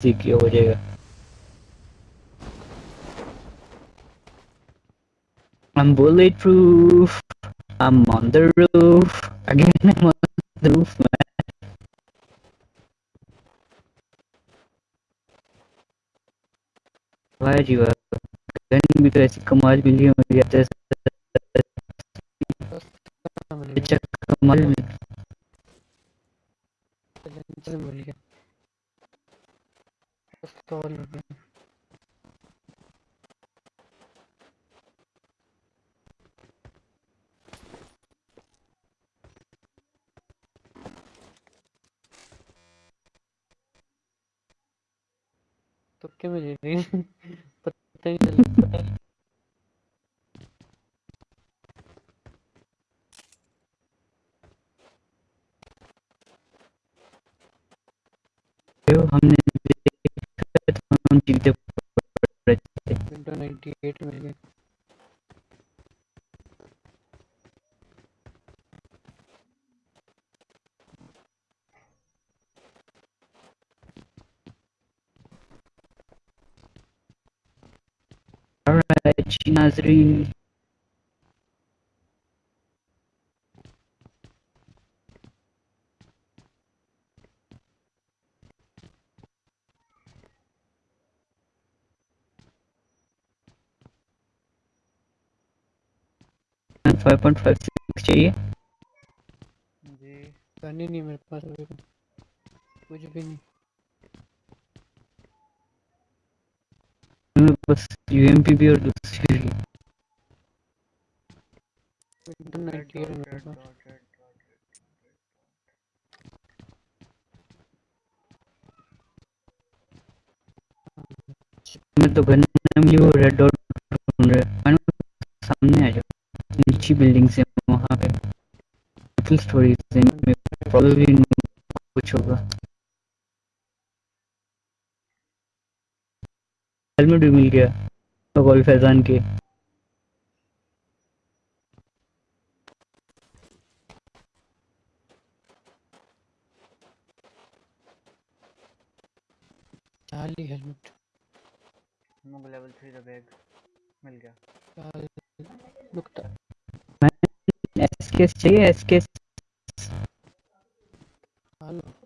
किया हो जाएगा I'm bulletproof. I'm on the roof. Again, I'm on the roof, man. वाह जी वाह गन भी तो ऐसी कमाल मिली है मुझे आता है अच्छा कमाल मिली चल मिल गया पिस्तौल हो गया तो क्या मिली थी पता ही चला हमने विंडो 98 मिल गया Alright, Nazreen. Five point five six चाहिए। जी गन ही नहीं मेरे पास अभी कुछ। भी नहीं। पास यूएमपी भी और दूसरी भी। विंडो 98 मेरे पास। मैं तो गन मिली वो रेड डॉट जाओ नीचे बिल्डिंग से वहाँ पे फुल स्टोरी से प्रॉब्लली कुछ होगा। हेलमेट भी मिल गया कौल फैजान के। चाली हेलमेट। मुझे लेवल थ्री का बैग मिल गया। चाल नुकता एसकेएस चाहिए एसकेएस हेलो